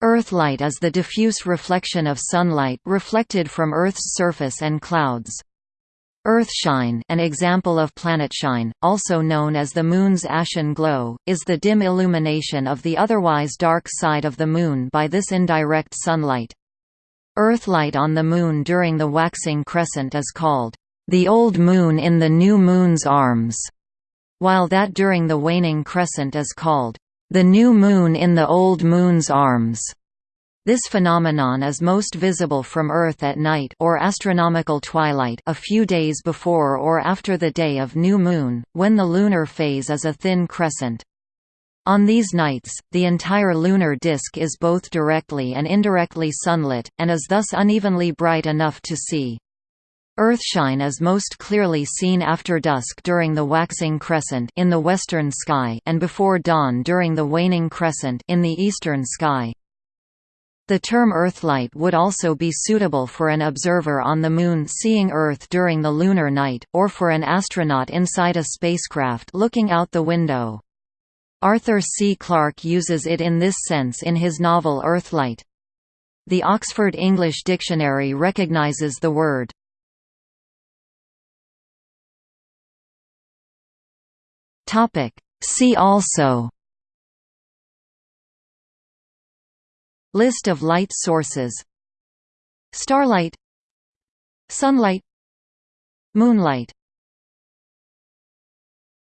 Earthlight is the diffuse reflection of sunlight reflected from Earth's surface and clouds. Earthshine an example of planetshine, also known as the Moon's ashen glow, is the dim illumination of the otherwise dark side of the Moon by this indirect sunlight. Earthlight on the Moon during the waxing crescent is called, "...the old Moon in the new Moon's arms", while that during the waning crescent is called, the new moon in the old moon's arms. This phenomenon is most visible from Earth at night or astronomical twilight a few days before or after the day of new moon, when the lunar phase is a thin crescent. On these nights, the entire lunar disk is both directly and indirectly sunlit, and is thus unevenly bright enough to see. Earthshine is most clearly seen after dusk during the waxing crescent in the western sky and before dawn during the waning crescent in the eastern sky. The term Earthlight would also be suitable for an observer on the Moon seeing Earth during the lunar night, or for an astronaut inside a spacecraft looking out the window. Arthur C. Clarke uses it in this sense in his novel Earthlight. The Oxford English Dictionary recognizes the word Topic. See also. List of light sources. Starlight. Sunlight. Moonlight